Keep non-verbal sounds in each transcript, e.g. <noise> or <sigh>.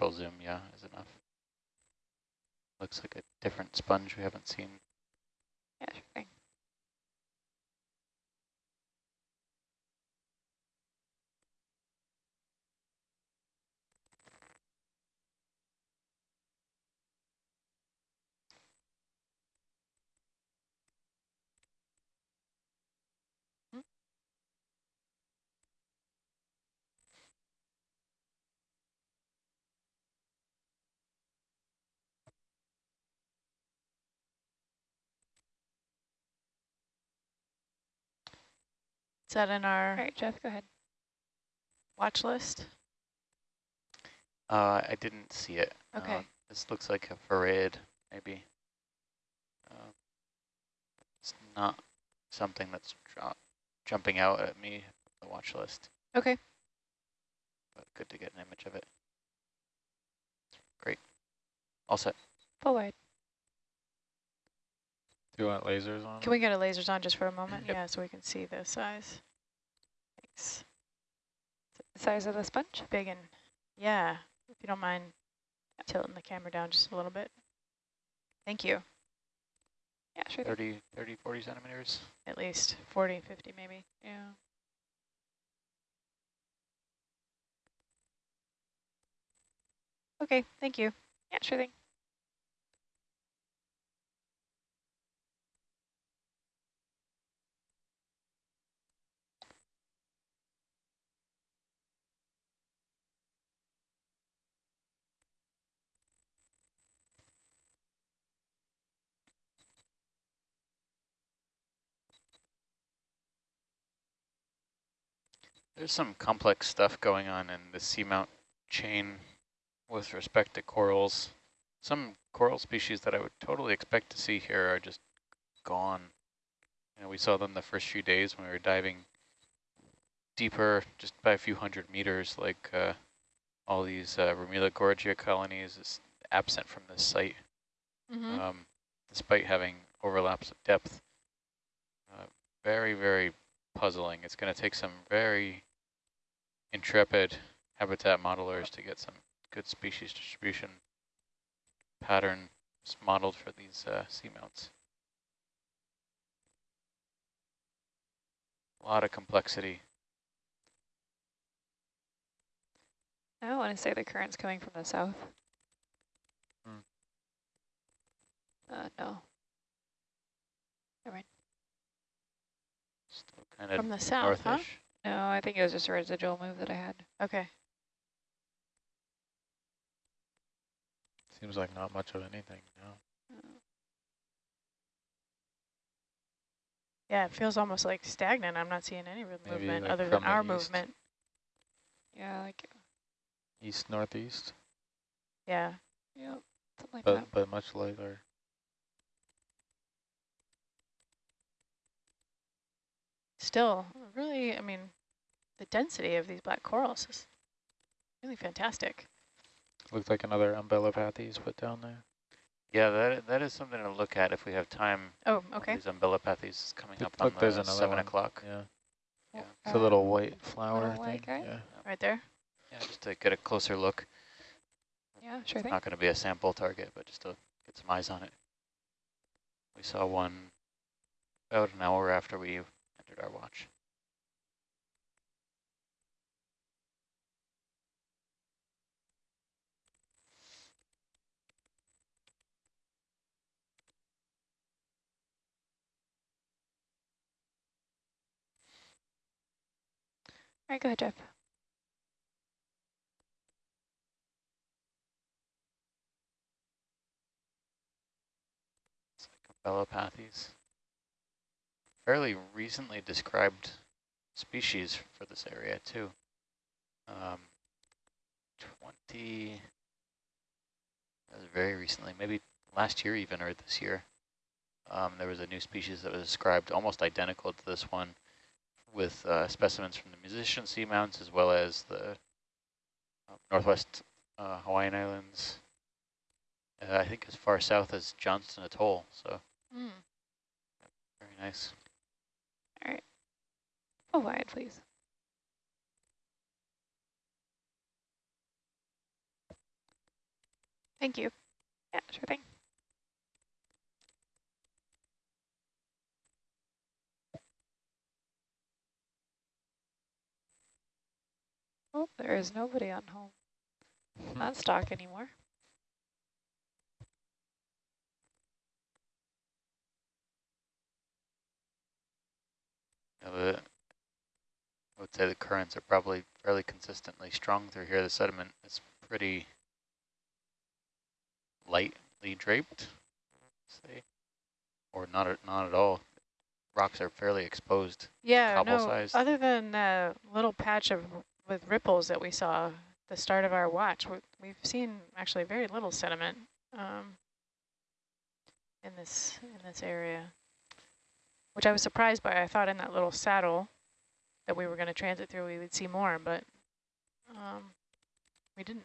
partial zoom, yeah, is enough. Looks like a different sponge we haven't seen. Yeah, sure thing. Is that in our right, Jeff, go ahead. watch list? Uh, I didn't see it. Okay. Um, this looks like a farreid, maybe. Um, it's not something that's jumping out at me, the watch list, Okay. but good to get an image of it. Great. All set. Full wide. Do you want lasers on? Can we get a lasers on just for a moment? Yep. Yeah, so we can see the size. Thanks. The size of the sponge? Big and, yeah, if you don't mind tilting the camera down just a little bit. Thank you. Yeah, sure thing. 30, 30, 40 centimeters. At least 40, 50 maybe. Yeah. Okay, thank you. Yeah, sure thing. There's some complex stuff going on in the seamount chain with respect to corals. Some coral species that I would totally expect to see here are just gone. You know, we saw them the first few days when we were diving deeper, just by a few hundred meters, like uh, all these uh, Ramila gorgia colonies is absent from this site, Mm -hmm. um, despite having overlaps of depth. Uh, very, very puzzling. It's going to take some very intrepid habitat modelers to get some good species distribution patterns modeled for these uh, seamounts. A lot of complexity. I don't want to say the current's coming from the south. Hmm. Uh, no. Still kind of From the south, huh? Northish. No, I think it was just a residual move that I had. Okay. Seems like not much of anything. No. Yeah, it feels almost like stagnant. I'm not seeing any Maybe, movement like, other than our east. movement. Yeah, like, uh, East northeast, Yeah. yeah, something like but that. but much later. Still, really, I mean, the density of these black corals is really fantastic. Looks like another umbellapathes put down there. Yeah, that that is something to look at if we have time. Oh, okay. These umbellapathes coming Look- up on look, there's the seven o'clock. Yeah, Yeah. it's a little white flower little white thing. guy? Yeah. Right there. Yeah, just to get a closer look. Yeah, sure thing. Not going to be a sample target, but just to get some eyes on it. We saw one about an hour after we our watch. All right, go ahead, Jeff. It's like Umbellapathes. Fairly recently described species for this area too. Um, 20, that was very recently, maybe last year even, or this year. Um, there was a new species that was described almost identical to this one with uh, specimens from the musician seamounts as well as the uh, northwest uh, Hawaiian Islands. Uh, I think as far south as Johnston Atoll, so Mm. very nice. Full oh, wide, please. Thank you. Yeah, sure thing. Oh, there is nobody on home. Not stock anymore. The, I would say the currents are probably fairly consistently strong through here. The sediment is pretty lightly draped, say, or not at, not at all. Rocks are fairly exposed. Yeah, no, sized. other than a little patch of with ripples that we saw the start of our watch, we, we've seen actually very little sediment um, in this in this area, which I was surprised by. I thought in that little saddle that we were going to transit through, we would see more, but um, we didn't.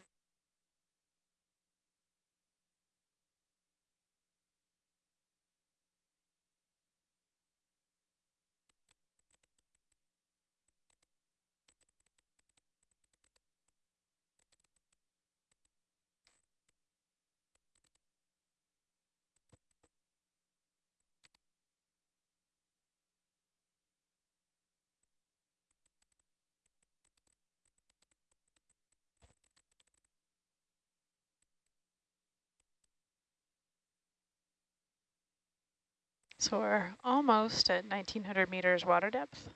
So we're almost at 1900 meters water depth.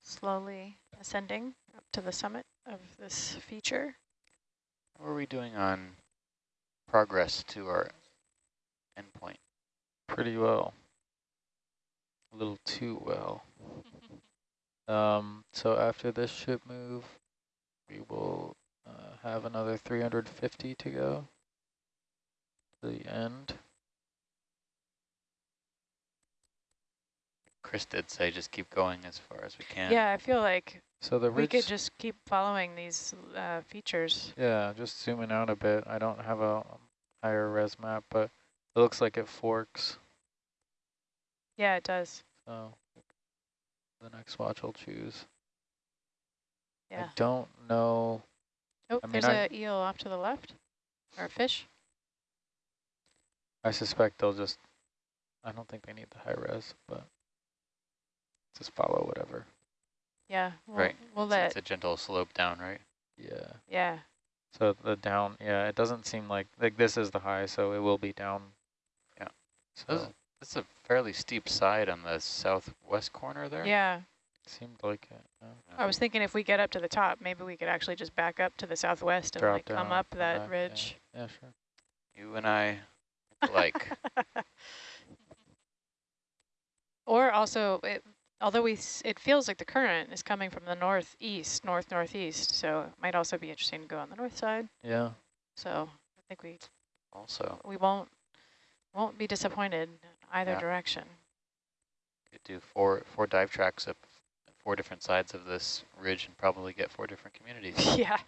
Slowly ascending up to the summit of this feature. How are we doing on progress to our endpoint? Pretty well. A little too well. <laughs> Um, so after this ship move, we will uh, have another 350 to go to the end. Chris did say just keep going as far as we can. Yeah, I feel like So the we could just keep following these uh, features. yeah, just zooming out a bit. I don't have a higher res map, but it looks like it forks. Yeah, it does. So the next watch I'll choose. Yeah. I don't know. Oh, I mean, there's I- a eel off to the left, or a fish. I suspect they'll just. I don't think they need the high res, but just follow whatever. Yeah, we'll, Right. We'll It's, let. it's a gentle slope down, right? Yeah. Yeah, So the down, yeah, it doesn't seem like like this is the high, so it will be down. Yeah. So This, this a fairly steep side on the southwest corner there. yeah. seemed like it. yeah. I was thinking if we get up to the top, maybe we could actually just back up to the southwest and Drop like come up that back, yeah. ridge. Yeah, sure. You and I like <laughs> or also, it, although we, s- it feels like the current is coming from the northeast, north northeast, so it might also be interesting to go on the north side. Yeah. So I think we also we won't won't be disappointed either Yeah. direction. could do four four dive tracks up four different sides of this ridge and probably get four different communities. <laughs> yeah,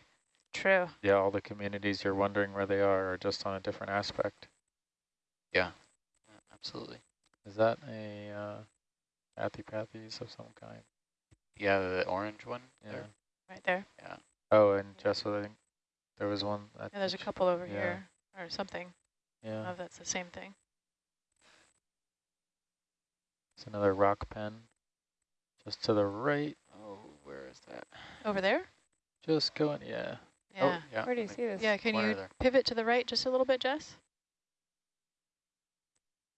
true. Yeah, all the communities you're wondering where they are are just on a different aspect. Yeah, absolutely. Is that a uh, Antipathes of some kind? Yeah, the orange one. Yeah. there. Right there. Yeah. Oh, and Jess, I think there was one. At Yeah, there's a couple over yeah. here or something. Yeah. Oh, that's the same thing. It's another rock pen. Just to the right. Oh, where is that? Over there? Just going, yeah. Yeah. Oh, yeah. Where do you see this? Yeah, can corner you pivot to the right just a little bit, Jess?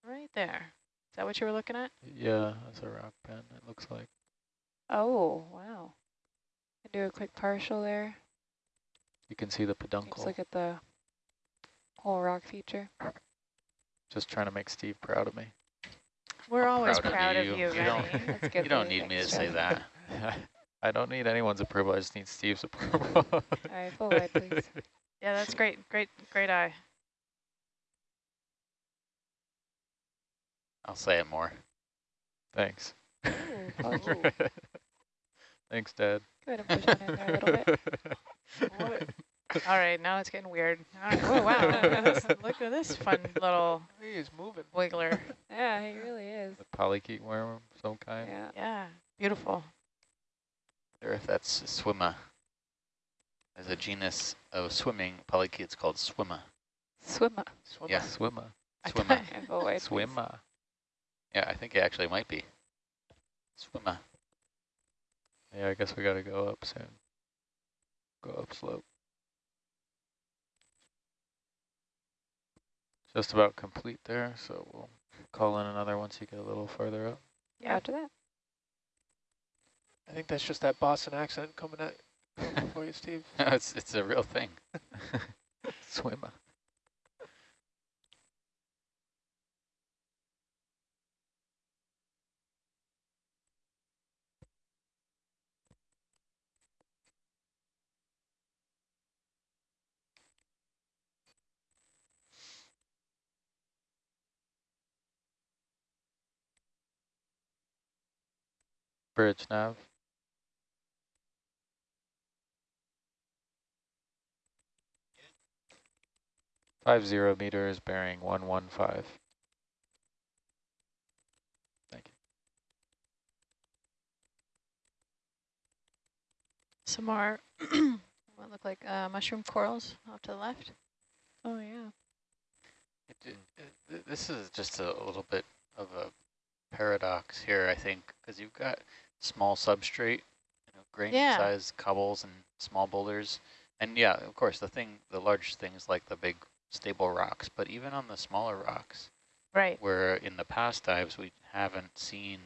Right there. Is that what you were looking at? Yeah, that's a rock pen, it looks like. Oh, wow. Can do a quick partial there. You can see the Just peduncle. look at the whole rock feature. Just trying to make Steve proud of me. We're I'm always proud of proud of you. you, You don't- Rennie. That's <laughs> good. You don't need me to say that. <laughs> I don't need anyone's approval, I just need Steve's <laughs> approval. All right, full wide, please. Yeah, that's great. Great, great eye. I'll say it more. Thanks. Ooh, apology. <laughs> Oh. Thanks, Dad. Go ahead and push on in there a little bit. All right, now it's getting weird. All right. Oh, wow. Look at this, look at this fun little He's moving. wiggler. Yeah, he really is. The polychaete worm of some kind. Yeah. Yeah, beautiful. Or if that's a Swima. There's a genus of swimming polychaetes called swimmer. Swimmer. Swimmer. Yeah. Swimmer. I Swimmer. thought- Okay, go away, please. Swimmer. Yeah, I think it actually might be. Swimmer. Yeah, I guess we gotta go up soon. Go up slope. Just about complete there, so we'll call in another once you get a little further up. Yeah. After that. I think that's just that Boston accent coming at for you, Steve. <laughs> No, it's, it's a real thing. <laughs> Swimmer. Bridge nav. Five zero meters bearing one one five. Thank you. Some more, <clears throat> what look like uh, mushroom corals off to the left. Oh, yeah. It, it, it- this is just a little bit of a paradox here, I think, because you've got small substrate, you know, grain Yeah. size cobbles and small boulders. And yeah, of course, the thing, the large things like the big stable rocks, but even on the smaller rocks, Right. where in the past dives we haven't seen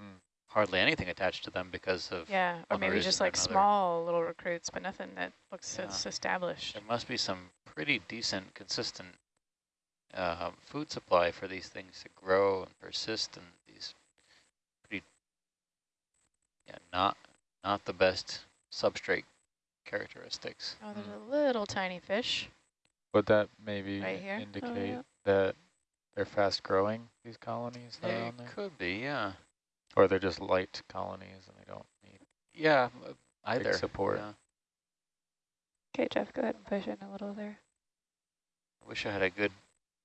Mm. hardly anything attached to them because of, Yeah, or maybe just like another- small little recruits, but nothing that looks Yeah. as established. there must be some pretty decent, consistent uh, food supply for these things to grow and persist in these pretty, yeah, not not the best substrate characteristics. Oh, there's Mm. a little tiny fish. Would that maybe Right here? Oh, indicate yeah. that they're fast growing, these colonies that are on there? could be, yeah. Or they're just light colonies and they don't need Yeah, either. support. yeah. Okay, Jeff, go ahead and push in a little there. I wish I had a good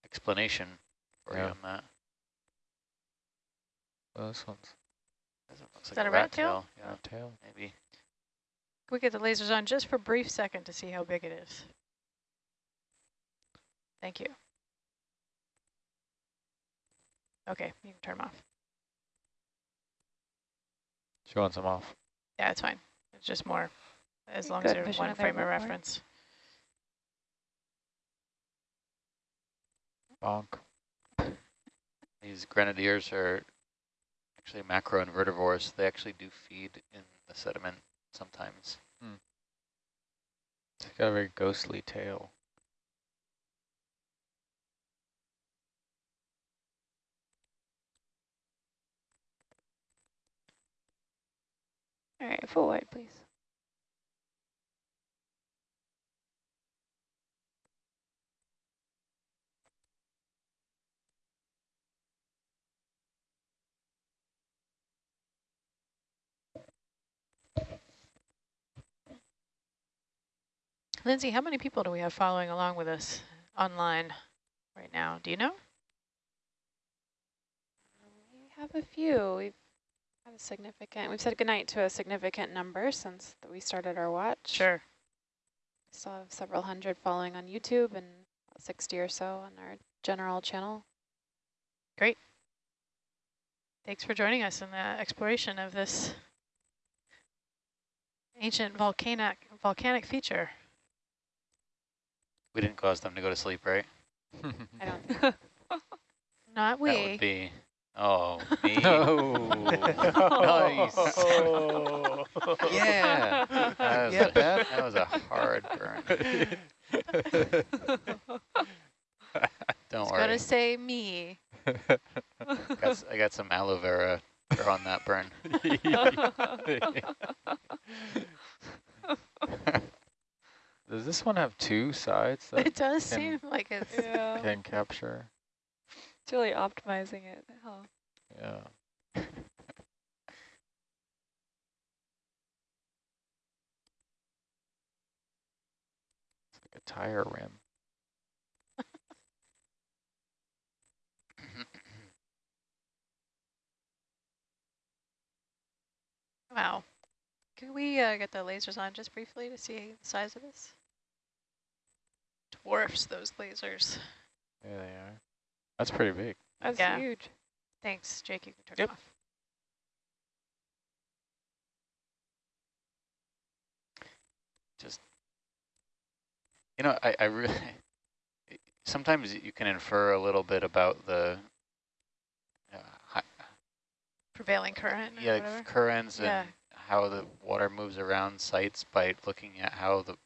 explanation for you on that. well, this one's Doesn't Is like that a a rat rat tail? Yeah, rat tail. maybe. Can we get the lasers on just for a brief second to see how big it is? Thank you. Okay, you can turn them off. She wants them off. Yeah, it's fine. It's just more, as long Good, as they're push one frame of reference. Bonk. <laughs> These grenadiers are actually macro macroinvertivores. They actually do feed in the sediment sometimes. Hmm. It's got a very ghostly tail. All right, full wide, please. Lindsay, how many people do we have following along with us online right now? Do you know? We have a few. We've had a significant, we've said goodnight to a significant number since we started our watch. Sure. We still have several hundred following on YouTube and 60 or so on our general channel. Great. Thanks for joining us in the exploration of this ancient volcanic volcanic feature. We didn't cause them to go to sleep, right? I don't <laughs> Not we. That would be, oh, <laughs> me. No. Nice. Oh. Yeah. That was, Yeah, a, that was a hard burn. <laughs> Don't It's worry. gonna say me. Got, s- I got some aloe vera on that burn. Does this one have two sides that It does can- seem like it <laughs> Yeah. can capture? It's really optimizing it. Oh. Yeah. <laughs> It's like a tire rim. Wow. Could we uh, get the lasers on just briefly to see the size of this? Dwarfs those lasers. There they are. That's pretty big. That's Yeah. huge. Thanks, Jake. You can turn Yep. it off. Just, you know, I, I really, <laughs> sometimes you can infer a little bit about the, uh, Prevailing current. yeah, whatever. like currents Yeah. and how the water moves around sites by looking at how the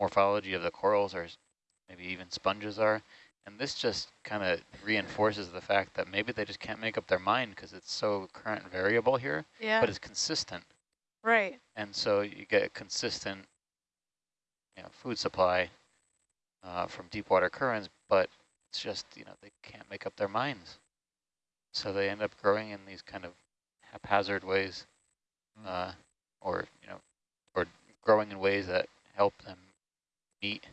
morphology of the corals or s- maybe even sponges are. And this just kind of reinforces the fact that maybe they just can't make up their mind because it's so current variable here, Yeah. but it's consistent. right. And so you get a consistent you know, food supply uh, from deep water currents, but it's just, you know, they can't make up their minds. So they end up growing in these kind of haphazard ways, Mm. uh, or, you know, or growing in ways that help them meet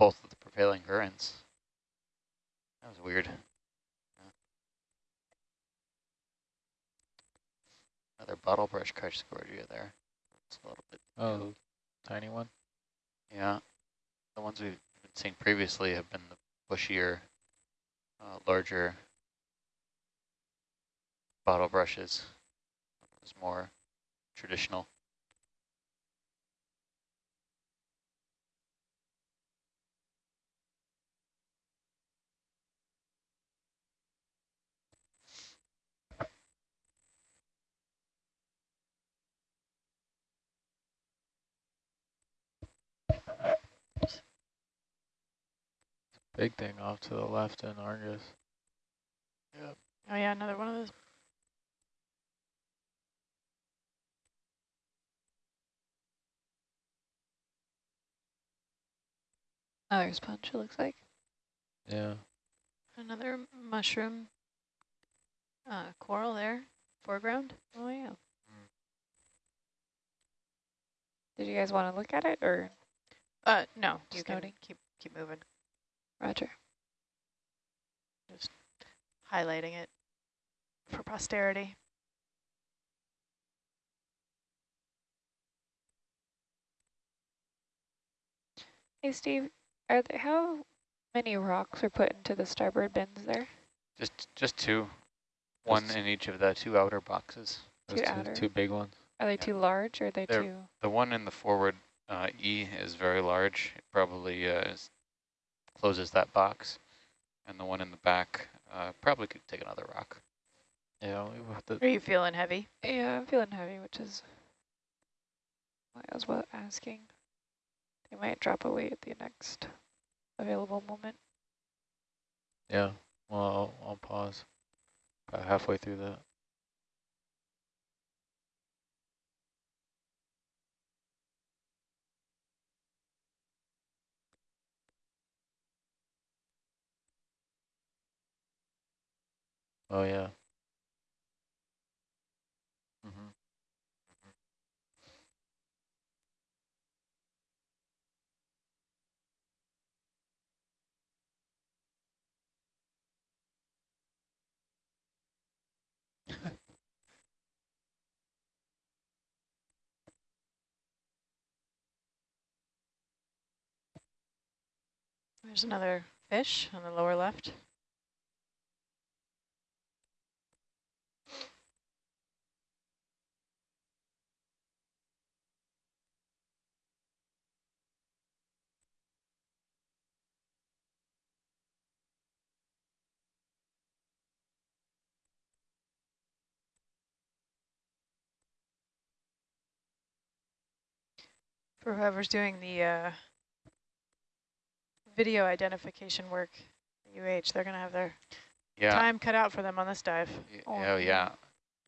both of the prevailing currents. That was weird. Yeah. Another bottle brush Cachexordia there. It's a little bit Oh, tiny one. yeah, the ones we've been seeing previously have been the bushier, uh, larger bottle brushes. It's more traditional. Big thing off to the left in Argus. Yeah. Oh yeah, another one of those. Another sponge, it looks like. Yeah. Another mushroom uh, coral there, foreground. Oh, yeah. Did you guys want to look at it or Uh, no, you Just can noting. keep keep moving, Roger? Just highlighting it for posterity. Hey, Steve, are there, how many rocks are put into the starboard bins there? Just just two, one Just- in each of the two outer boxes. Those Two two, outer. two big ones. Are they Yeah. too large or are they They're- too? The one in the forward uh, E is very large. It probably uh, is, closes that box. And the one in the back uh, probably could take another rock. Yeah, we have to Are you feeling heavy? Yeah, I'm feeling heavy, which is why I was wa- asking. They might drop away at the next available moment. Yeah, well, I'll, I'll pause about halfway through that. Oh, yeah. Mm-hmm. There's another fish on the lower left. For whoever's doing the uh, video identification work, at UH, they're going to have their Yeah. time cut out for them on this dive. Y- Oh, Oh, yeah.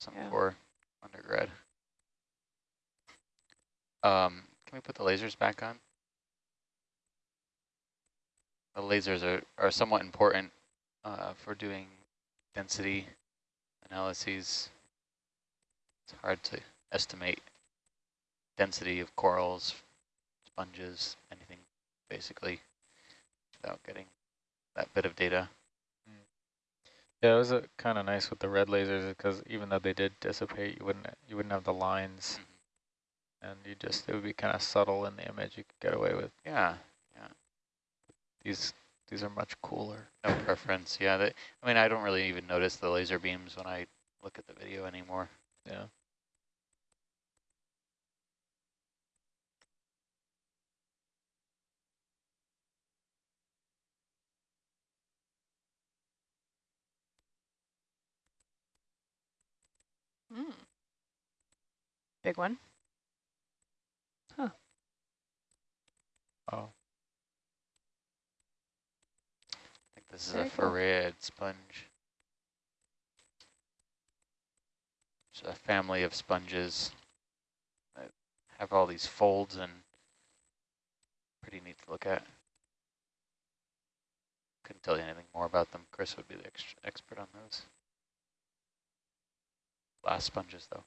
Some Yeah. for undergrad. Um, can we put the lasers back on? The lasers are, are somewhat important uh, for doing density analyses. It's hard to estimate density of corals, sponges, anything basically without getting that bit of data. Yeah, it was uh, kind of nice with the red lasers because even though they did dissipate, you wouldn't you wouldn't have the lines mm-hmm. and you just, it would be kind of subtle in the image you could get away with. Yeah, These, these are much cooler. no preference. Yeah, they, I mean, I don't really even notice the laser beams when I look at the video anymore. Yeah. Mm. Big one. Huh. Oh, I think this is Very a cool. farreid sponge. It's a family of sponges that have all these folds and pretty neat to look at. Couldn't tell you anything more about them. Chris would be the ex expert on those. Glass sponges, though.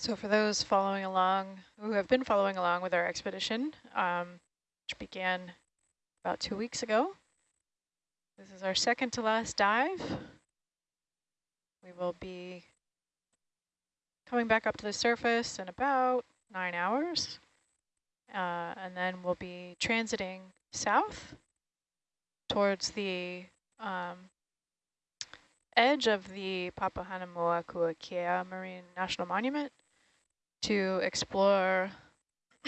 So for those following along, who have been following along with our expedition, um, which began about two weeks ago, this is our second to last dive. We will be coming back up to the surface in about nine hours. Uh, and then we'll be transiting south towards the um, edge of the Papahanaumokuakea Marine National Monument to explore <clears throat>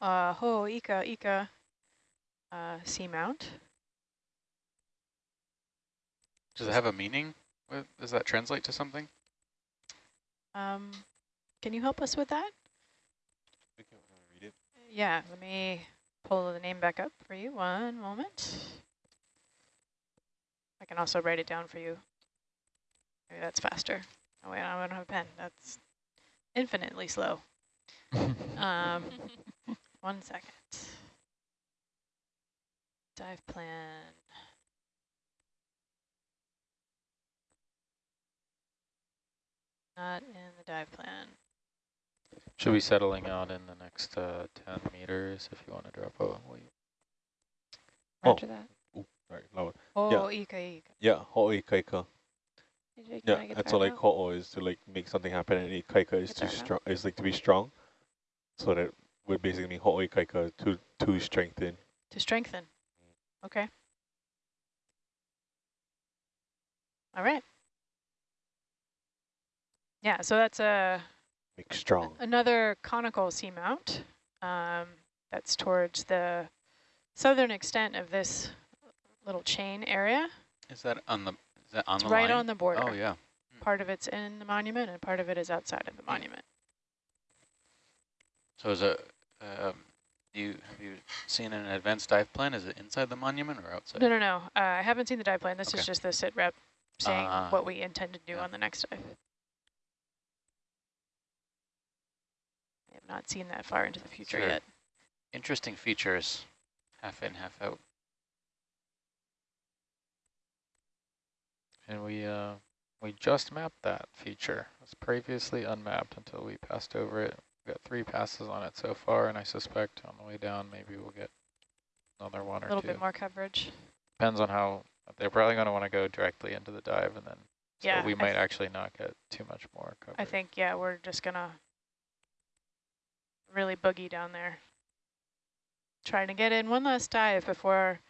uh, Ho'oikaika uh, Seamount. Does it have a meaning? Does that translate to something? Um, can you help us with that? We can read it. Yeah, let me pull the name back up for you. One moment. I can also write it down for you. Maybe that's faster. Oh wait, I don't have a pen. That's infinitely slow. <laughs> Um, one second. Dive plan. Not in the dive plan. should be settling out in the next uh, 10 meters if you want to drop a weight. Oh. That. Ooh, sorry, loud. Oh, Ika Ika. Yeah, ho'o ikaika. Did Yeah, wanna that's that all like out? ho'o is to like make something happen and ikaika is Get to strong is like to be strong. So that would basically mean ho'o ikaika to to strengthen. To strengthen. Okay. All right. Yeah, so that's a Make strong. another conical seamount um, that's towards the southern extent of this little chain area. Is that on the is that on It's the right line? on the border. Oh yeah. Part of it's in the monument and part of it is outside of the monument. So is it um, you have you seen an advanced dive plan? Is it inside the monument or outside? No, no, no. Uh, I haven't seen the dive plan. This Okay. is just the sit rep saying Ah, what we intend to do yeah. on the next dive. I have not seen that far into the future Sure. yet. Interesting features, half in, half out. And we uh, we just mapped that feature. It was previously unmapped until we passed over it. We've got three passes on it so far, and I suspect on the way down maybe we'll get another one or two. A little bit more coverage. Depends on how they're probably going to want to go directly into the dive, and then so Yeah, we might actually not get too much more coverage. I think, yeah, we're just gonna really boogie down there. Trying to get in one last dive before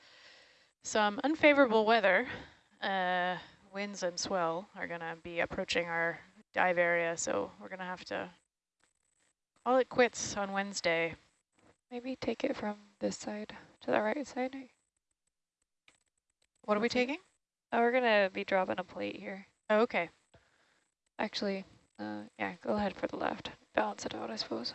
some unfavorable weather, uh, winds and swell are gonna be approaching our dive area, so we're gonna have to call it quits on Wednesday. Maybe take it from this side to the right side. What are we taking? Oh, we're gonna be dropping a plate here. Oh, okay. Actually, uh, yeah, go ahead for the left. Balance it out, I suppose.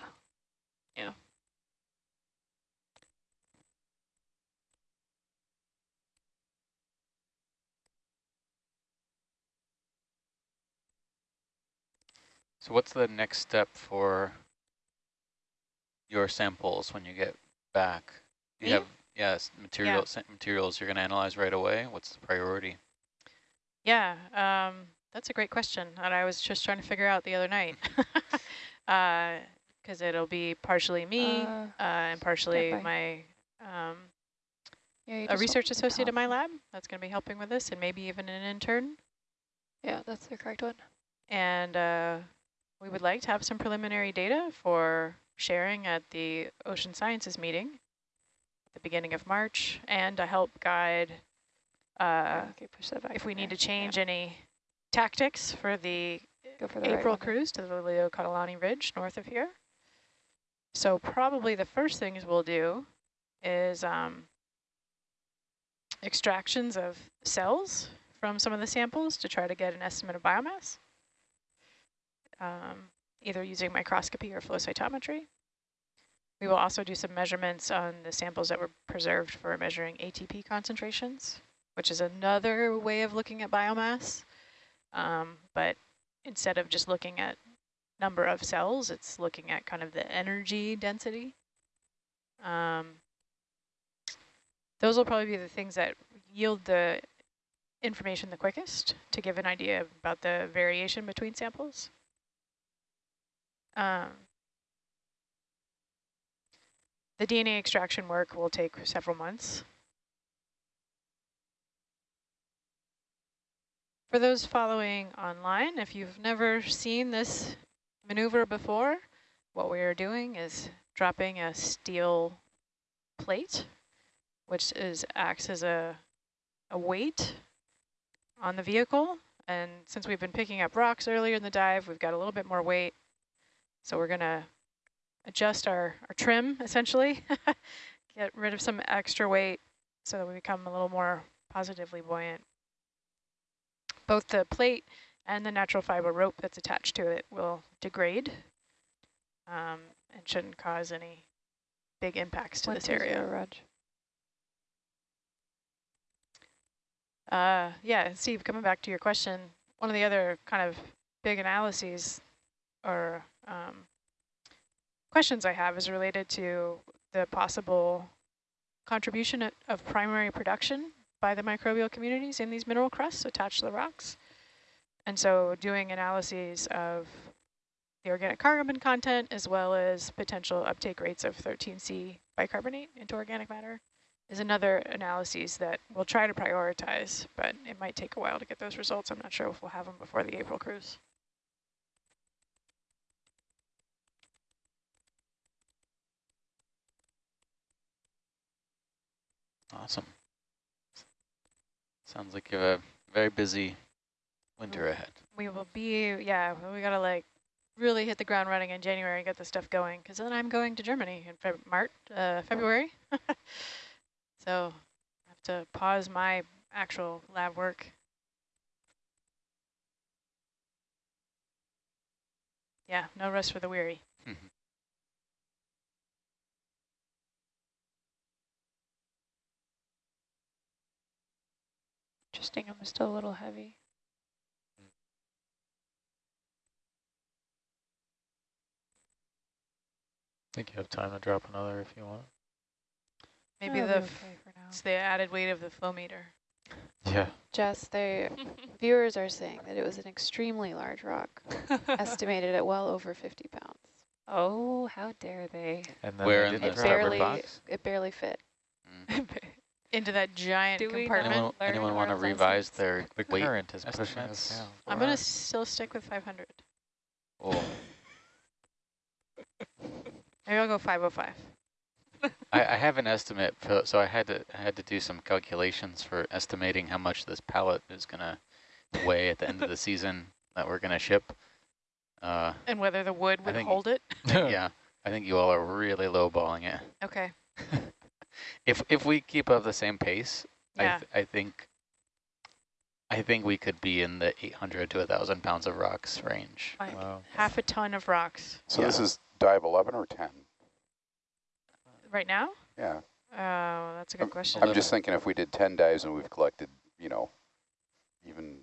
So what's the next step for your samples when you get back? Do you Me? have yes material sa- materials you're going to analyze right away? What's the priority? Yeah, um, that's a great question, and I was just trying to figure out the other night. <laughs> Because it'll be partially me Uh, uh, and partially my um, yeah, a research associate in my lab that's going to be helping with this, and maybe even an intern. Yeah, that's the correct one. And uh, we would like to have some preliminary data for sharing at the Ocean Sciences meeting at the beginning of March, and to help guide uh, okay, push that back. if we need to there. Yeah, change any tactics for the for the April there. cruise to the Lili'uokalani Ridge north of here. So probably the first things we'll do is um, extractions of cells from some of the samples to try to get an estimate of biomass, um, either using microscopy or flow cytometry. We will also do some measurements on the samples that were preserved for measuring ATP concentrations, which is another way of looking at biomass. Um, but instead of just looking at number of cells, it's looking at kind of the energy density. Um, those will probably be the things that yield the information the quickest to give an idea about the variation between samples. Um, the DNA extraction work will take several months. For those following online, if you've never seen this maneuver before, what we are doing is dropping a steel plate, which is acts as a, a weight on the vehicle. And since we've been picking up rocks earlier in the dive, we've got a little bit more weight. So we're going to adjust our, our trim, essentially, <laughs> get rid of some extra weight so that we become a little more positively buoyant. Both the plate and the natural fiber rope that's attached to it will degrade um, and shouldn't cause any big impacts to this 120, area. Rog. Uh, yeah, Steve, coming back to your question, one of the other kind of big analyses or um, questions I have is related to the possible contribution of- primary production by the microbial communities in these mineral crusts attached to the rocks. And so doing analyses of the organic carbon content as well as potential uptake rates of 13C bicarbonate into organic matter is another analyses that we'll try to prioritize, but it might take a while to get those results. I'm not sure if we'll have them before the April cruise. Awesome. Sounds like you have a very busy winter ahead. We will be, yeah, we gotta like really hit the ground running in January and get the stuff going, because then I'm going to Germany in Feb March, uh, February. <laughs> so I have to pause my actual lab work. Yeah, no rest for the weary. Interesting, I'm still a little heavy. I think you have time to drop another if you want. Maybe That'll the okay it's the added weight of the flow meter. Yeah. Jess, the <laughs> viewers are saying that it was an extremely large rock, <laughs> estimated at well over 50 pounds. Oh, how dare they? And then Where they in didn't the It barely, box? it barely fit. Mm. <laughs> Into that giant Do we compartment. Anyone, anyone want to revise their The weight current is pushing us estimates? down. I'm going to still stick with 500. Oh, <laughs> Maybe I'll go 505. I, I have an estimate, for, so I had to I had to do some calculations for estimating how much this pallet is going to weigh at the end of the season that we're going to ship. Uh, And whether the wood would think- hold it. <laughs> yeah, I think you all are really lowballing it. Okay. <laughs> if if we keep up the same pace, Yeah. I th I think I think we could be in the 800 to 1,000 pounds of rocks range. Like Wow. half a ton of rocks. So this is dive 11 or 10? Right now? Yeah. Oh, that's a good question. I'm just thinking if we did 10 dives and we've collected, you know, even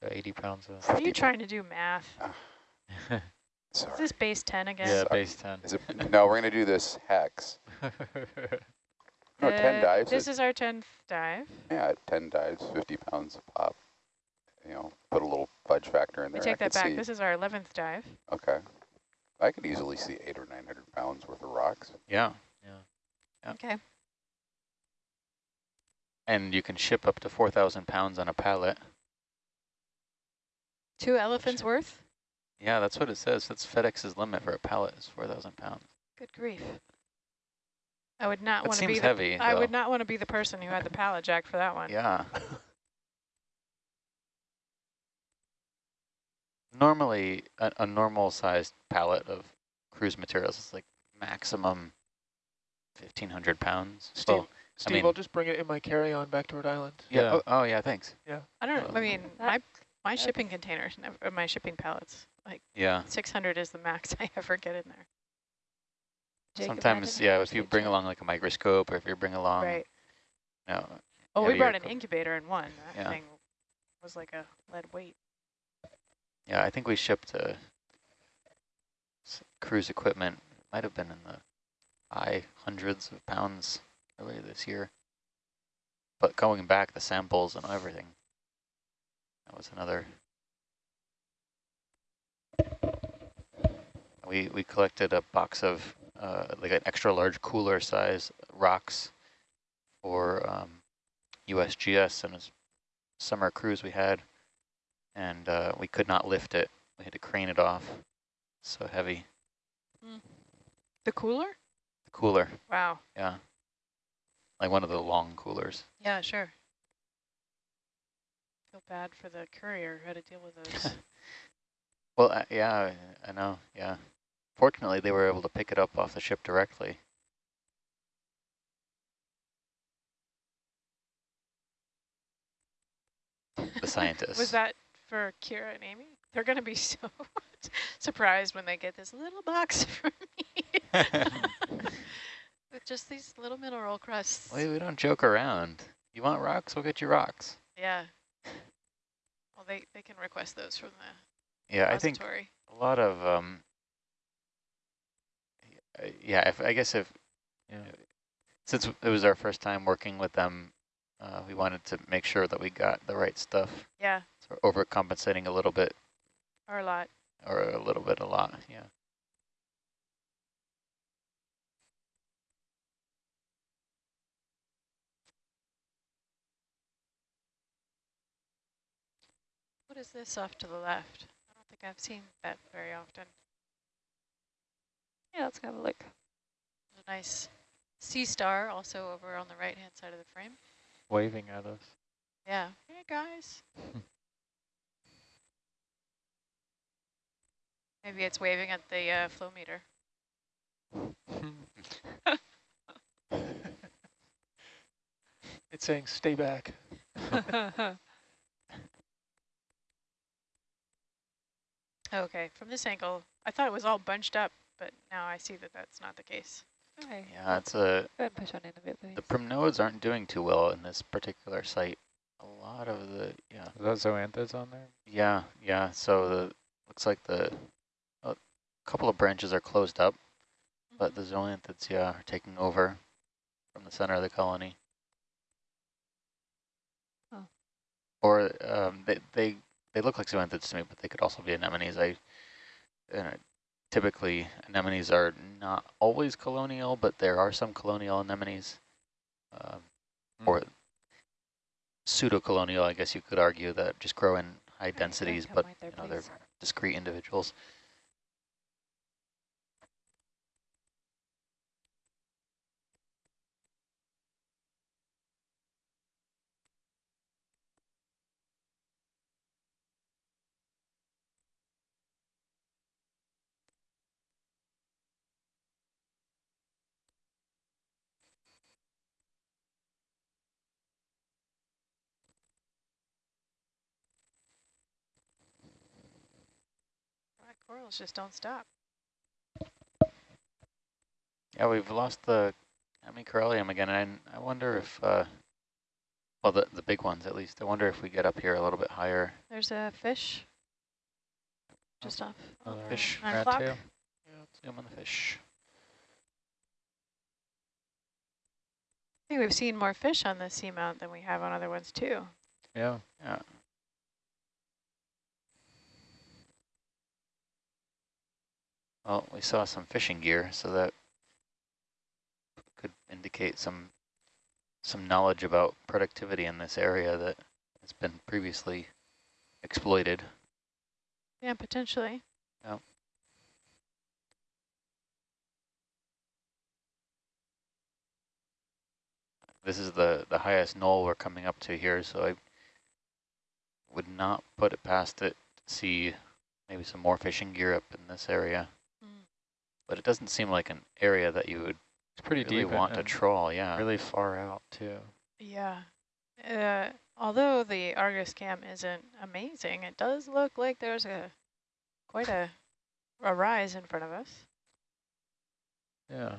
So 80 pounds of. Are you trying to do math? Ah. Is this base 10 again? yeah, Sorry. base 10. Is it, no, we're going to do this hex. <laughs> No, 10 Uh, dives. This it- is our 10th dive. yeah, 10 dives, 50 pounds a pop. You know, put a little fudge factor in there. We there. take I that back. see- This is our 11th dive. Okay. I could easily see eight or 900 pounds worth of rocks. Yeah, Yeah. Okay. and you can ship up to 4,000 pounds on a pallet. Two elephants worth? Yeah, that's what it says. That's FedEx's limit for a pallet is 4,000 pounds. Good grief. I would not want to be seems the, heavy, I would not want to be the person who had the pallet jack for that one. Yeah. <laughs> Normally, a, a normal sized pallet of cruise materials is like maximum 1,500 pounds. Steve, Well, Steve, mean- I'll just bring it in my carry-on back to Rhode Island. yeah. Yeah. Oh, oh, yeah, thanks. Yeah. I don't know. I um, mean, my my shipping containers, never, uh, my shipping pallets, like Yeah. 600 is the max <laughs> I ever get in there. Jacob, Sometimes, yeah, if you bring along like a microscope or if you bring along, right. no, Oh, we brought an incubator in one. That Yeah. thing was like a lead weight. Yeah, I think we shipped uh, cruise equipment. Might have been in the high hundreds of pounds earlier this year. But going back, the samples and everything, that was another. We we collected a box of uh, like an extra large cooler size rocks for um, USGS and a summer cruise we had and uh, we could not lift it. We had to crane it off. So heavy. The cooler? The cooler, Wow. yeah. Like one of the long coolers. Yeah, sure. Feel bad for the courier who had to deal with those. <laughs> Well, uh, yeah, I, I know, yeah. Fortunately, they were able to pick it up off the ship directly. The scientists. Was that for Kira and Amy? They're going to be <laughs> so surprised when they get this little box <laughs> from me. With <laughs> just these little mineral crusts. Wait, we don't joke around. You want rocks? We'll get you rocks. Yeah. Well, they, they can request those from the Yeah, I think a lot of, um, yeah, if, I guess if, Yeah. since it was our first time working with them, uh, we wanted to make sure that we got the right stuff. Yeah, So we're overcompensating a little bit, or a lot. or a little bit, a lot, yeah. What is this off to the left? I don't think I've seen that very often. Yeah, let's have a look. A nice sea star also over on the right-hand side of the frame. Waving at us. Yeah. Hey, guys. <laughs> Maybe it's waving at the uh, flow meter. <laughs> It's saying stay back. <laughs> Okay, from this angle, I thought it was all bunched up, but now I see that that's not the case. Okay, Yeah, it's a, go ahead and push on in a bit, please. the primnoids aren't doing too well in this particular site. A lot of the, yeah, Is that zoanthids on there? yeah, yeah, so the, looks like the, a couple of branches are closed up, but the zoanthids, yeah, are taking over from the center of the colony. Oh. Or um, they, they they look like zoanthids to me, but they could also be anemones. I uh, typically anemones are not always colonial, but there are some colonial anemones, um, Hmm. or pseudo-colonial. I guess you could argue that just grow in high Alright, go ahead and densities, but right there, you know they're discrete individuals. Corals just don't stop. Yeah, we've lost the Hemicorallium again, and I wonder if, uh, well, the, the big ones at least, I wonder if we get up here a little bit higher. There's a fish. just off. Another Fish. Nine rat o'clock. tail. Zoom on the fish. I think we've seen more fish on this seamount than we have on other ones too. Yeah. Yeah. Well, we saw some fishing gear, so that could indicate some some knowledge about productivity in this area that has been previously exploited. Yeah, potentially. This is the, the highest knoll we're coming up to here, so I would not put it past it to see maybe some more fishing gear up in this area. But it doesn't seem like an area that you would It's pretty really deep want to and trawl, yeah. really far out too. Yeah. Uh, although the Argus cam isn't amazing, it does look like there's a quite a a rise in front of us. Yeah.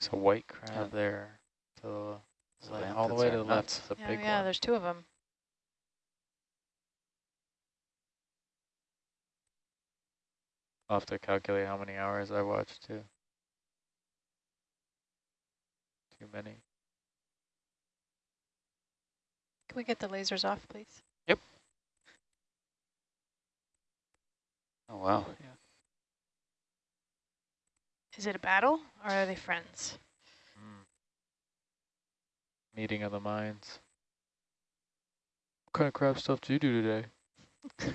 So white crab there to the So all the way to the nuts. left, the Yeah, big yeah, one. there's two of them. I'll have to calculate how many hours I watched too. Too many. Can we get the lasers off, please? Yep. Oh, wow. Yeah. Is it a battle or are they friends? Mm. Meeting of the minds. What kind of crab stuff do you do today? <laughs>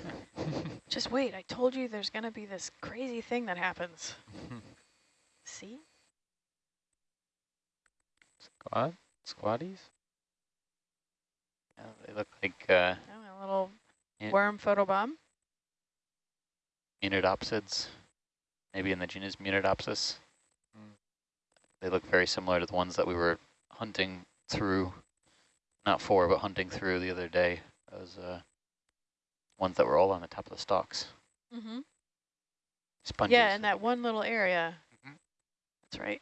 Just wait, I told you there's gonna be this crazy thing that happens. <laughs> See? Squad? Squatties? yeah they look like uh, Oh, a little worm photobomb. Munidopsids, maybe in the genus Munidopsis. Mm. They look very similar to the ones that we were hunting through, not for, but hunting through the other day. Those uh, ones that were all on the top of the stalks. Mm-hmm. Sponges. Yeah, in that one little area. Mhm. That's right.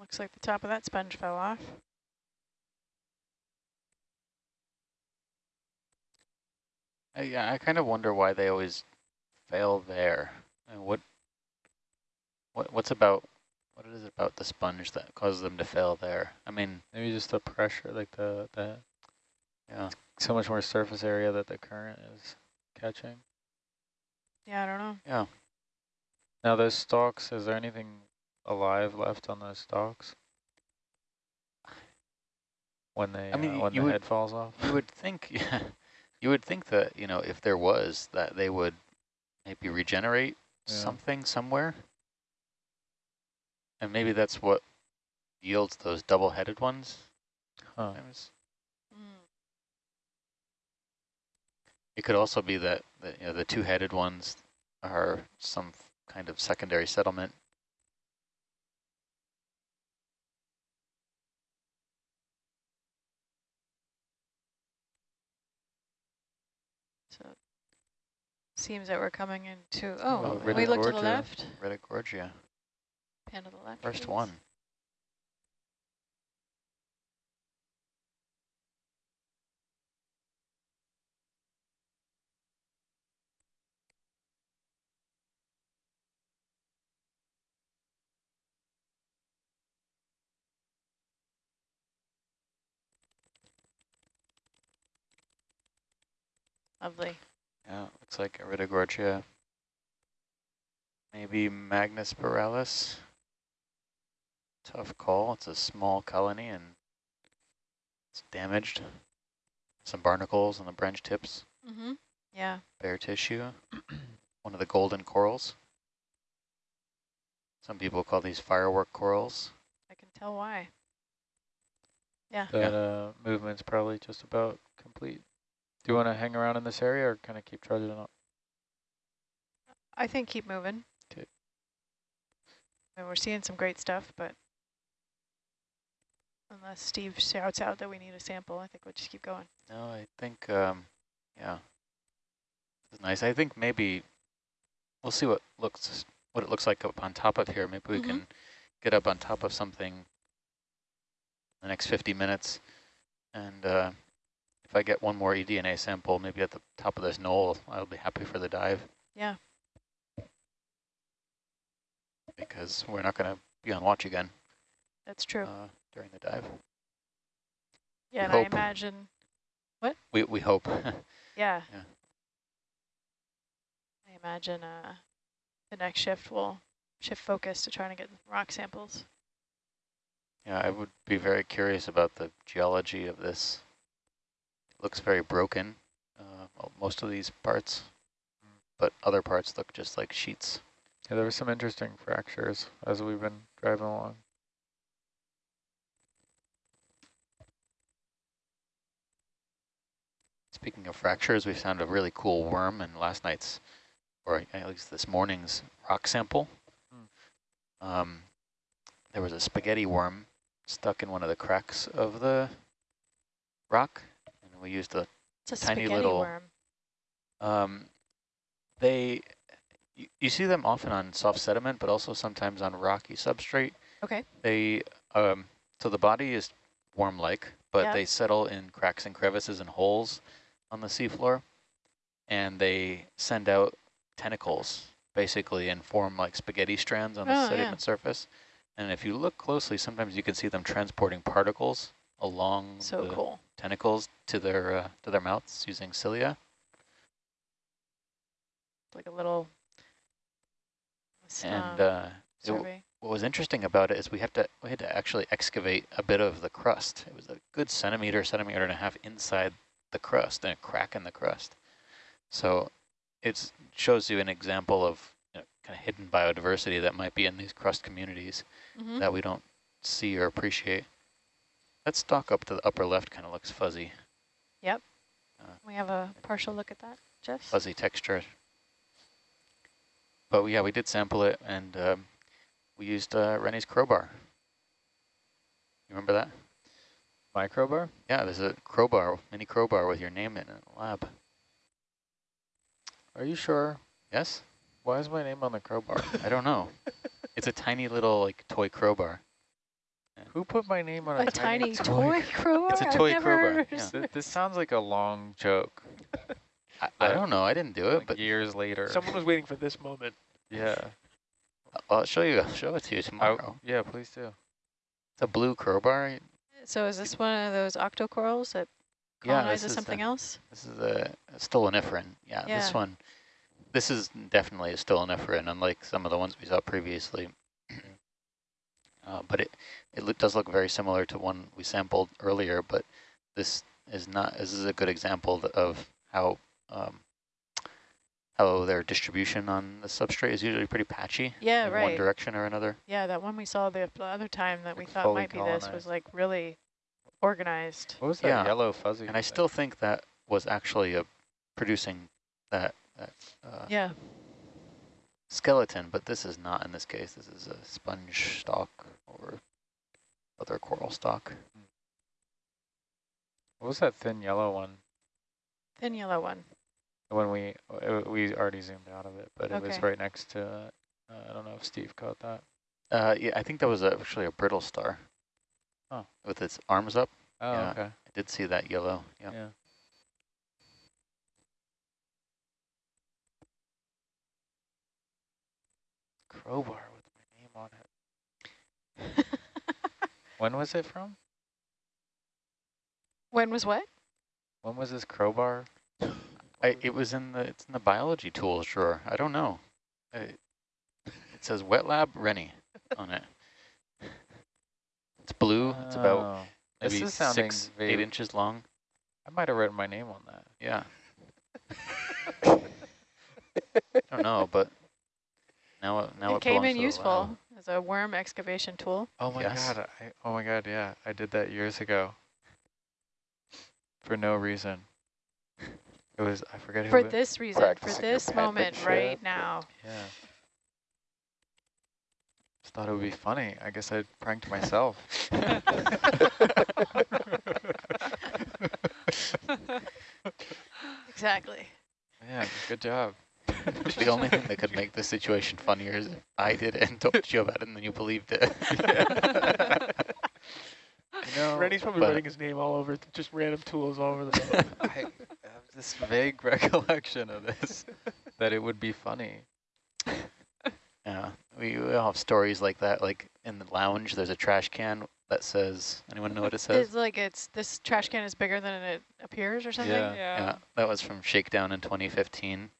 Looks like the top of that sponge fell off. I, yeah, I kind of wonder why they always fail there. And what, what, what's about, what is it about the sponge that causes them to fail there? I mean, Maybe just the pressure, like the, the yeah, so much more surface area that the current is catching. Yeah, I don't know. yeah. Now those stalks, is there anything alive left on those stalks? When they, I mean, uh, when the would- head falls off? You would think, <laughs> yeah, you would think that, you know, if there was, that they would maybe regenerate Yeah. something somewhere. And maybe that's what yields those double-headed ones. Huh. Mm. It could also be that, that you know, the two-headed ones are some kind of secondary settlement. So seems that we're coming into, oh, Oh, we look to the left? Iridogorgia, Pan to the left. first please. one. Lovely. Yeah, looks like a Maybe magnispiralis. Tough call. It's a small colony and it's damaged. Some barnacles on the branch tips, Mm-hmm. Yeah. bare tissue. <clears throat> One of the golden corals. Some people call these firework corals. I can tell why. Yeah. That uh, movement's probably just about complete. Do you want to hang around in this area or kind of keep trudging up? I think keep moving. 'Kay. And we're seeing some great stuff, but unless Steve shouts out that we need a sample, I think we'll just keep going. No, I think, um, yeah, it's nice. I think maybe we'll see what looks what it looks like up on top of here. Maybe we Mhm. can get up on top of something in the next 50 minutes, and uh, if I get one more eDNA sample, maybe at the top of this knoll, I'll be happy for the dive. Yeah. Because we're not going to be on watch again That's true. uh, during the dive. yeah, and hope. I imagine, what? We we hope. <laughs> yeah. Yeah. I imagine uh, the next shift will shift focus to trying to get rock samples. Yeah, I would be very curious about the geology of this. Looks very broken, uh, well, most of these parts, but other parts look just like sheets. Yeah, there were some interesting fractures as we've been driving along. Speaking of fractures, we found a really cool worm in last night's, or at least this morning's rock sample. Um, there was a spaghetti worm stuck in one of the cracks of the rock, and we used a Tiny little- worm. Um, they, you, you see them often on soft sediment, but also sometimes on rocky substrate. Okay. They, um, so the body is worm-like, but Yeah. they settle in cracks and crevices and holes on the seafloor, and they send out tentacles, basically, and form like spaghetti strands on the Oh, yeah. sediment surface. And if you look closely, sometimes you can see them transporting particles along So the cool. Tentacles to their uh, to their mouths using cilia. Like a little And uh, it, what was interesting about it is we have to we had to actually excavate a bit of the crust. It was a good centimeter, centimeter and a half inside the crust, and a crack in the crust. So it shows you an example of you know, kind of hidden biodiversity that might be in these crust communities Mhm. that we don't see or appreciate. That stalk up to the upper left kind of looks fuzzy, Yep. We have a partial look at that, Jess? fuzzy texture. But yeah, we did sample it, and um, we used uh, Rennie's crowbar. You remember that? Microbar? Yeah, there's a crowbar, mini crowbar with your name in it in the lab. Are you sure? Yes? Why is my name on the crowbar? I don't know. it's a tiny little like toy crowbar. Who put my name on a, A tiny toy. toy <laughs> crowbar? It's a I've toy never crowbar, yeah. Th- this sounds like a long joke. I, I don't know. I didn't do it, Like but years later. Someone was waiting for this moment. yeah. I'll show you. I'll show it to you I- tomorrow. yeah, please do. It's a blue crowbar. So is this one of those octocorals that Yeah, colonizes this is something the- else? This is a, a stoloniferan. Yeah, this one. This is definitely a stoloniferan, unlike some of the ones we saw previously. Uh, but it it loo- does look very similar to one we sampled earlier. But this is not. This is a good example of how um, how their distribution on the substrate is usually pretty patchy. Yeah, in one direction or another. Yeah, that one we saw the the other time that we thought fully might be this was like really organized. What was that Yeah. yellow fuzzy? And I still think that was actually a producing that that uh, Yeah. Skeleton, but this is not in this case. This is a sponge stalk or other coral stalk. What was that thin yellow one? Thin yellow one. When we uh, we already zoomed out of it, but it was right next to. Uh, I don't know if Steve caught that. Uh, yeah, I think that was actually a brittle star. Oh. With its arms up. Oh, Yeah. okay. I did see that yellow. Yeah. Yeah. Crowbar with my name on it. <laughs> When was it from? when was what? When was this crowbar? I, oh, it was in the it's in the biology tools drawer. I don't know. I, it says wet lab Rennie on it. It's blue. It's about Oh. Maybe six, eight inches long. I might have written my name on that. Yeah. <laughs> <laughs> I don't know, but now now it, it came in useful. as a worm excavation tool. Oh my Yes. god! I, oh my god! Yeah, I did that years ago. For no reason. It was I forget who. For it- this reason, for Practicing your this moment penmanship. right now. Yeah. Just thought it would be funny. I guess I pranked myself. <laughs> <laughs> Exactly. Yeah, good job. <laughs> the only thing that could make the situation funnier is if I did it and told you about it and then you believed it. <laughs> You know, Rennie's probably writing his name all over, just random tools all over the <laughs> boat. I have this vague recollection of this, that it would be funny. yeah, we, we all have stories like that. Like in the lounge, there's a trash can that says, anyone know what it says? It's like it's this trash can is bigger than it appears or something. Yeah. Yeah, that was from Shakedown in 2015,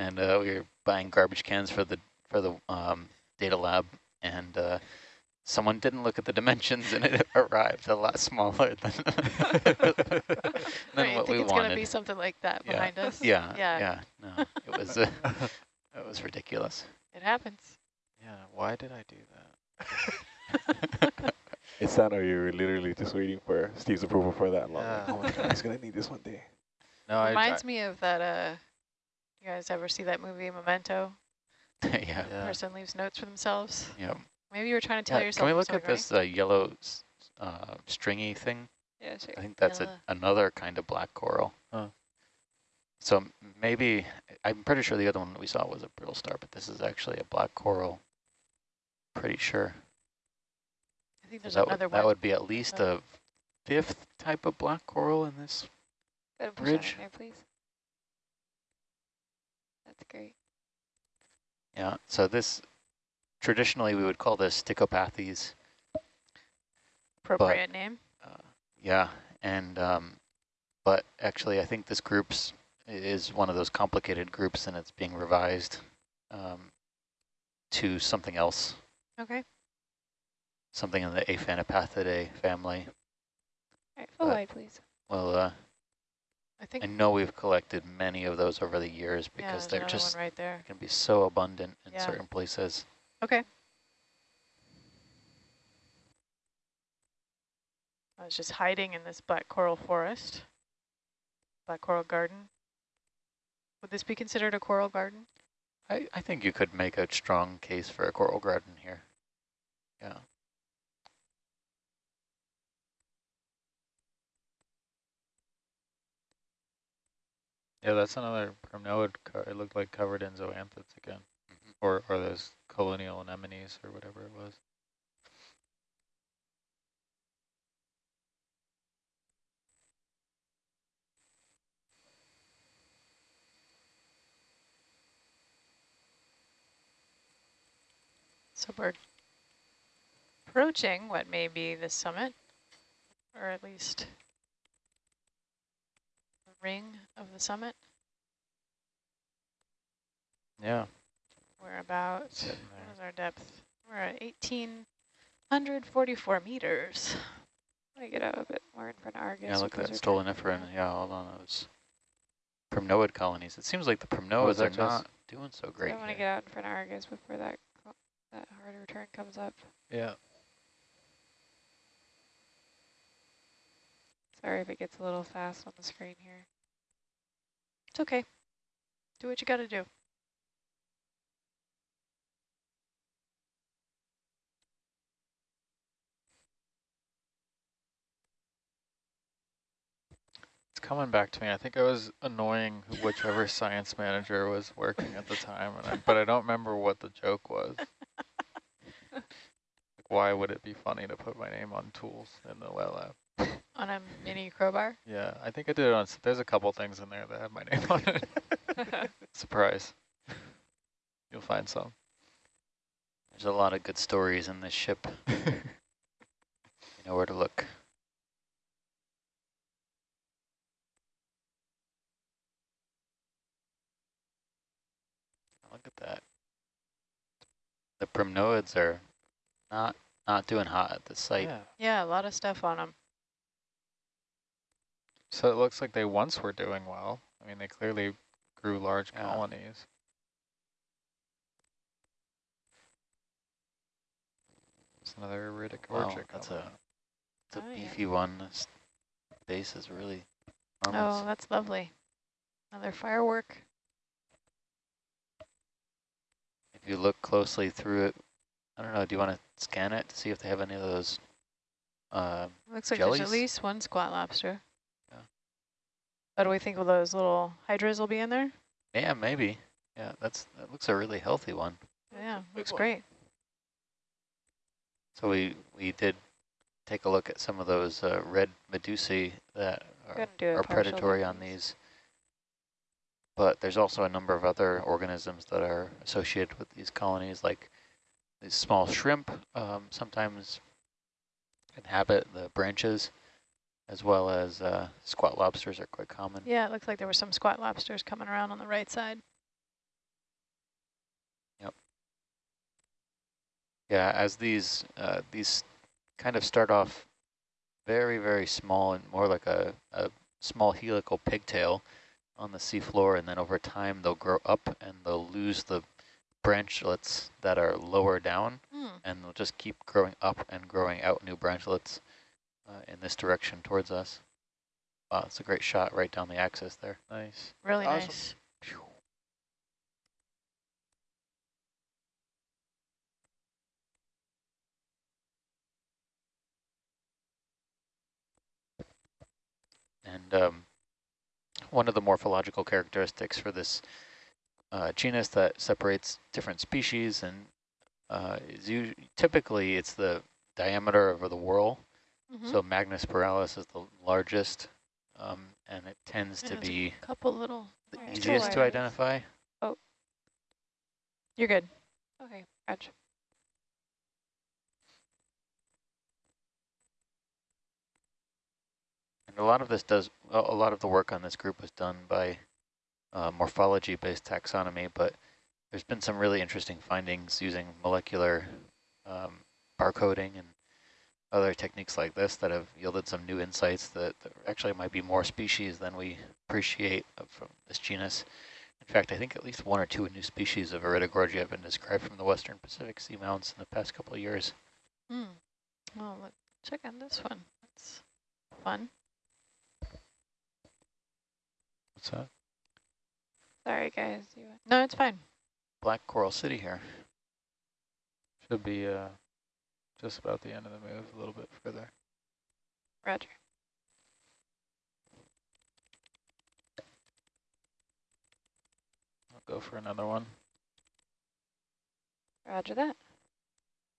and uh, we were buying garbage cans for the for the um, data lab, and uh, someone didn't look at the dimensions, and it <laughs> arrived a lot smaller than, <laughs> than Right, I think it's gonna be something like that Yeah. behind us. yeah, Yeah. yeah, no, it was uh, <laughs> it was ridiculous. It happens. Yeah, why did I do that? It's not, or you're literally just waiting for Steve's approval for that long. Yeah. Oh my god, he's gonna need this one day. No, I, I Reminds me of that. Uh, you guys ever see that movie Memento? <laughs> yeah, yeah. Person leaves notes for themselves. yeah. Maybe you were trying to tell Yeah, yourself. Can we look something, at this uh, yellow s- uh, stringy thing? Yeah, sure. I think that's a, another kind of black coral. Huh. So maybe, I'm pretty sure the other one that we saw was a brittle star, but this is actually a black coral. Pretty sure. I think there's that, another would, one. that would be at least Oh. a fifth type of black coral in this. Go ahead and push that Bridge. in there, please. That's great. Yeah, so this, traditionally we would call this Stichopathes. appropriate name. Uh, yeah, and um, but actually, I think this group's is one of those complicated groups, and it's being revised um, to something else, Okay. something in the Aphanopathidae family. All right, full But- wide, please. Well, uh, I think I know we've collected many of those over the years because there's they're just right there. can be so abundant in Yeah. certain places. Okay. I was just hiding in this black coral forest, black coral garden. Would this be considered a coral garden? I, I think you could make a strong case for a coral garden here. Yeah. Yeah, that's another primnoid. It looked like covered in zoanthids again, Mhm. or or those colonial anemones or whatever it was. So we're approaching what may be the summit, or at least the ring of the summit. Yeah, We're about, Sitting what there. is our depth? We're at 1,844 meters. Let me get out a bit more in front of Argus. Yeah, look at because that we're trying to stoloniferan. figure out- Yeah, all on those primnoid colonies. It seems like the primnoids that are just- not doing so So great I want to get out in front of Argus before that that hard return comes up. yeah. Sorry if it gets a little fast on the screen here. It's okay. Do what you got to do. It's coming back to me. I think I was annoying whichever science manager was working at the time, and I, but I don't remember what the joke was. <laughs> Like, why would it be funny to put my name on tools in the wet lab? On a mini crowbar. Yeah, I think I did it on. There's a couple things in there that have my name on it. <laughs> <laughs> Surprise. You'll find some. There's a lot of good stories in this ship. <laughs> you know where to look. Look at that. The primnoids are not not doing hot at the site. Yeah. Yeah, a lot of stuff on them. So it looks like they once were doing well. I mean, they clearly grew large Yeah. colonies. another iridic Wow, orchard. that's a, it's a Oh, yeah. beefy one. This base is really Oh, that's lovely. Another firework. If you look closely through it, I don't know, do you want to scan it to see if they have any of those? Uh, Looks like there's at least one squat lobster. Yeah. What do we think of those little hydras will be in there? yeah, maybe. Yeah, that's that looks a really healthy one. Yeah, looks one. great. So we we did take a look at some of those uh, red medusae that are, Couldn't do a are predatory on these. But there's also a number of other organisms that are associated with these colonies, like these small shrimp um, sometimes inhabit the branches, as well as uh, squat lobsters are quite common. Yeah, it looks like there were some squat lobsters coming around on the right side. Yep. Yeah, as these uh, these kind of start off very, very small and more like a, a small helical pigtail on the seafloor, and then over time they'll grow up and they'll lose the branchlets that are lower down, Hmm. and they'll just keep growing up and growing out new branchlets uh, in this direction towards us. Wow, it's a great shot right down the axis there. Nice. Really Awesome. nice. And um, one of the morphological characteristics for this uh, genus that separates different species and uh, is typically it's the diameter of the whorl. Mhm. So magnispiralis is the largest, um, and it tends Yeah, to be a Couple little. the Alright, easiest to identify. Oh, You're good. Okay, gotcha. And a lot of this does, a a lot of the work on this group was done by uh, morphology-based taxonomy, but there's been some really interesting findings using molecular um, barcoding and other techniques like this that have yielded some new insights that, that actually might be more species than we appreciate from this genus. In fact, I think at least one or two new species of Iridogorgia have been described from the western Pacific seamounts in the past couple of years. Hmm. Well, look, check out this one. That's fun. What's that? Sorry, guys. You No, it's fine. Black Coral City here. Should be uh, just about the end of the move, a little bit further. Roger. I'll go for another one. Roger that.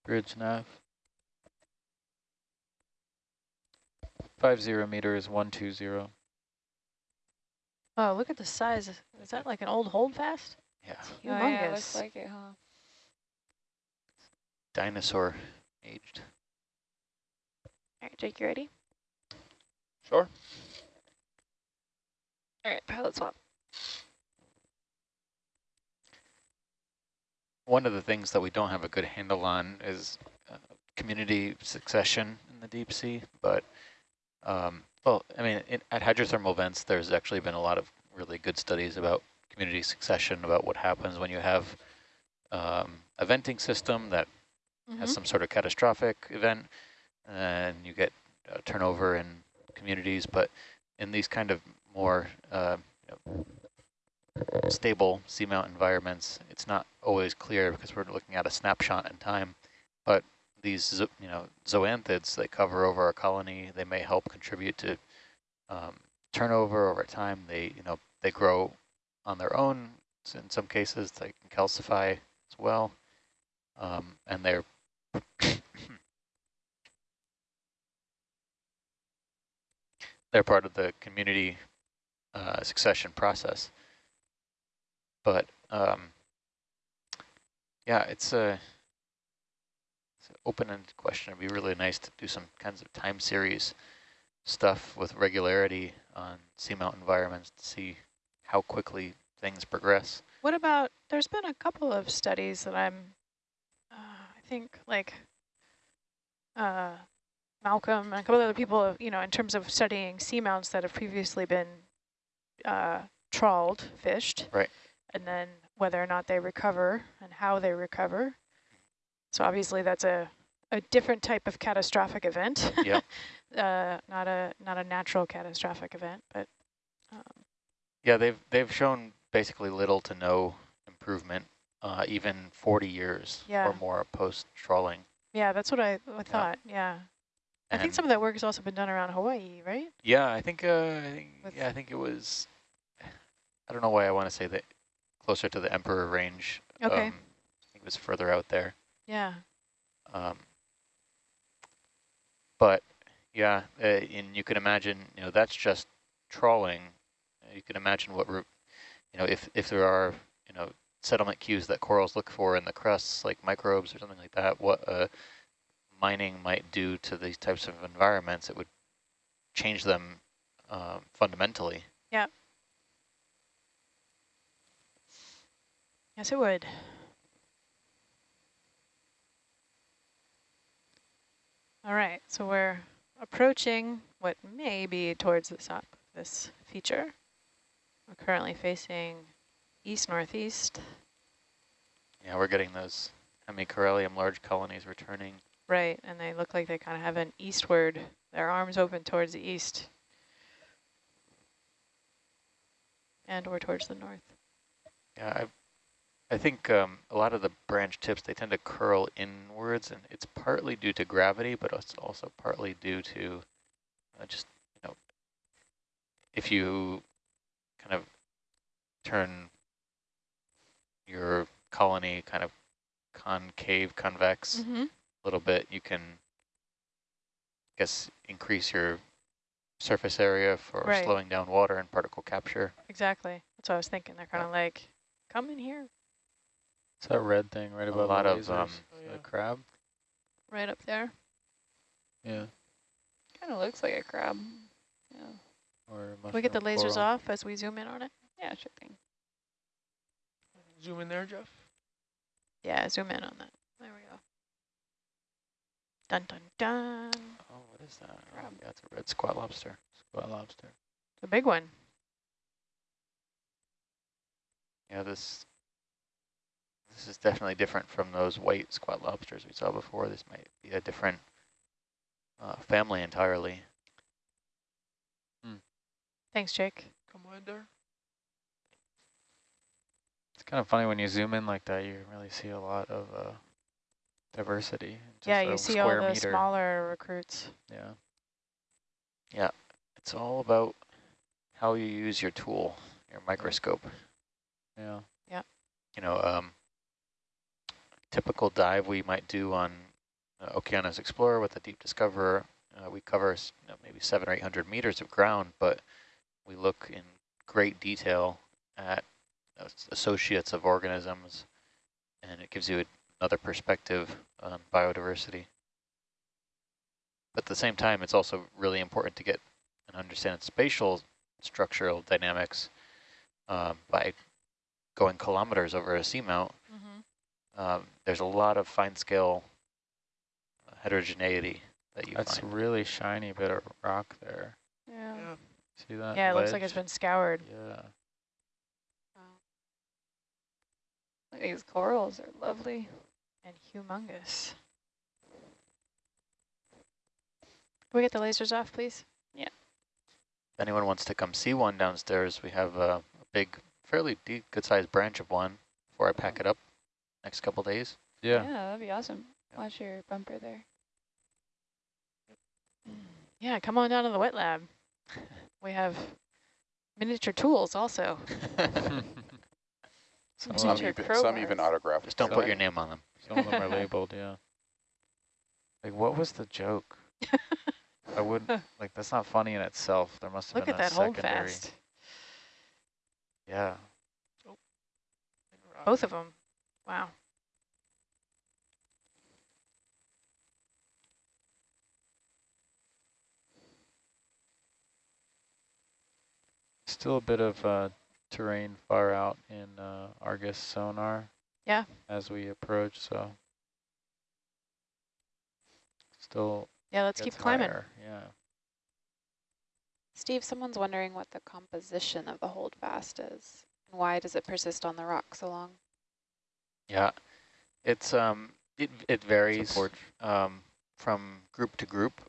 Bridge nav. Five zero meters, one two zero. Oh, look at the size. Is that like an old holdfast? Yeah, Oh, yeah, Humongous. looks like it, huh? dinosaur aged. All right, Jake, you ready? Sure. All right, pilot swap. One of the things that we don't have a good handle on is uh, community succession in the deep sea, but um, well, I mean, in, at hydrothermal vents, there's actually been a lot of really good studies about community succession, about what happens when you have um, a venting system that has Mhm. some sort of catastrophic event and you get uh, turnover in communities, but in these kind of more uh, you know, stable seamount environments, it's not always clear because we're looking at a snapshot in time, but these you know zoanthids that cover over a colony, they may help contribute to um, turnover over time. They you know they grow on their own. In some cases, they can calcify as well, um, and they're they're part of the community uh, succession process. But um, yeah, it's a it's an open-ended question. It'd be really nice to do some kinds of time series stuff with regularity on seamount environments to see how quickly things progress. What about, there's been a couple of studies that I'm, think like uh, Malcolm and a couple other people, you know, in terms of studying seamounts that have previously been uh, trawled, fished. Right. And then whether or not they recover and how they recover. So obviously that's a, a different type of catastrophic event. Yep. <laughs> uh, not a not a natural catastrophic event, but um, Yeah, they've they've shown basically little to no improvement, uh, even 40 years Yeah. or more post trawling. yeah, that's what I, I thought. Yeah, I think some of that work has also been done around Hawaii, right? Yeah, I think. Uh, I think. With- Yeah, I think it was. <sighs> I don't know why I want to say that closer to the Emperor Range. Okay. Um, I think it was further out there. Yeah. Um, but yeah, uh, and you can imagine, you know, that's just trawling. You can imagine what, you know, if if there are, settlement cues that corals look for in the crusts, like microbes or something like that, what uh, mining might do to these types of environments, it would change them um, fundamentally. Yeah. Yes, it would. All right, so we're approaching what may be towards the top of this feature. We're currently facing east-northeast. Yeah, we're getting those Hemicorallium large colonies returning. Right, and they look like they kind of have an eastward, their arms open towards the east. And or towards the north. Yeah, I, I think um, a lot of the branch tips, they tend to curl inwards, and it's partly due to gravity, but it's also partly due to uh, just, you know, if you kind of turn your colony kind of concave, convex Mm-hmm. a little bit, you can, I guess, increase your surface area for Right. slowing down water and particle capture. Exactly. That's what I was thinking. They're kind of like, come in here. It's that red thing right above A above lot the of, um, Oh, the crab. Right up there. Yeah. Kind of looks like a crab. Yeah. Or Can we get the lasers coral. off as we zoom in on it? Yeah, sure thing. Zoom in there, Jeff. Yeah, zoom in on that. There we go. Dun, dun, dun. Oh, what is that? Oh, yeah, it's a red squat lobster. Squat lobster. The big one. Yeah, this this is definitely different from those white squat lobsters we saw before. This might be a different uh, family entirely. Thanks, Jake. Come on there. It's kind of funny when you zoom in like that, you really see a lot of uh, diversity. yeah, you see all the meter. smaller recruits. Yeah. Yeah, it's all about how you use your tool, your microscope. Yeah. Yeah. You know, um, typical dive we might do on uh, Okeanos Explorer with the Deep Discoverer, uh, we cover you know, maybe seven or eight hundred meters of ground, but we look in great detail at associates of organisms, and it gives you another perspective on biodiversity. But at the same time, it's also really important to get and understand spatial structural dynamics um, by going kilometers over a seamount. Mm-hmm. Um, there's a lot of fine scale uh, heterogeneity that you That's a find. really shiny bit of rock there. Yeah. Yeah. See that? Yeah, it looks like it's been scoured. Yeah. These corals are lovely. And humongous. Can we get the lasers off, please? Yeah. If anyone wants to come see one downstairs, we have a, a big, fairly deep, good-sized branch of one before I pack it up next couple days. Yeah. Yeah, that'd be awesome. Watch your bumper there. Mm. Yeah, come on down to the wet lab. <laughs> We have miniature tools also. <laughs> some, Some of them, even, some even crowbars. autographed. Just don't put your name on them. some of them are labeled, yeah. Like, what was the joke? <laughs> I wouldn't like that's not funny in itself. There must have Look been at a that secondary. holdfast. Yeah. Both of them. Wow. Still a bit of uh, terrain far out in uh, Argus sonar. Yeah. As we approach, so still. Yeah, let's keep climbing. higher, Yeah. Steve, someone's wondering what the composition of the holdfast is. And why does it persist on the rock so long? Yeah, it's um, It, it varies um, from group to group.